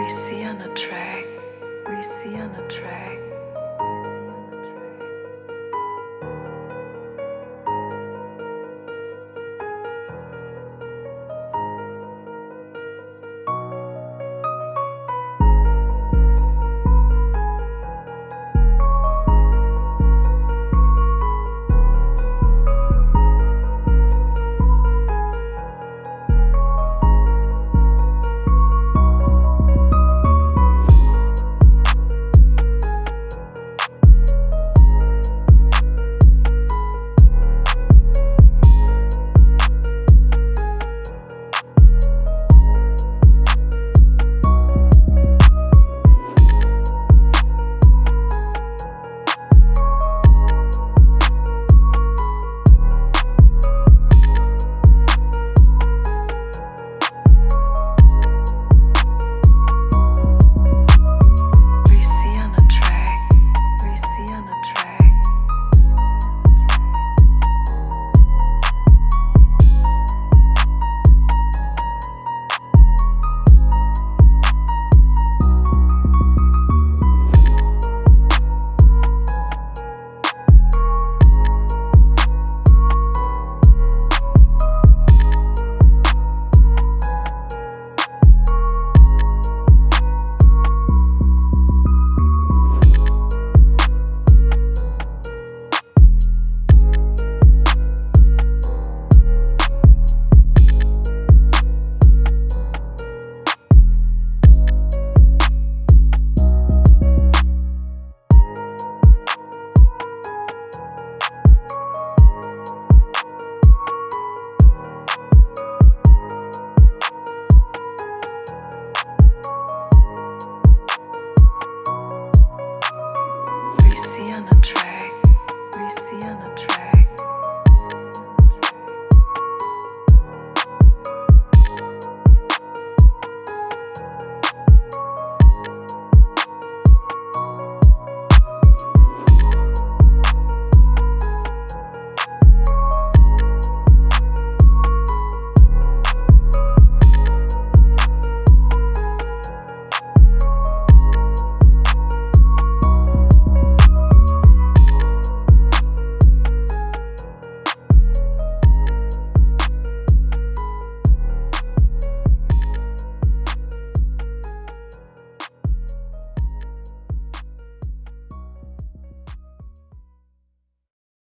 We see on the track. We see on the track. in the train.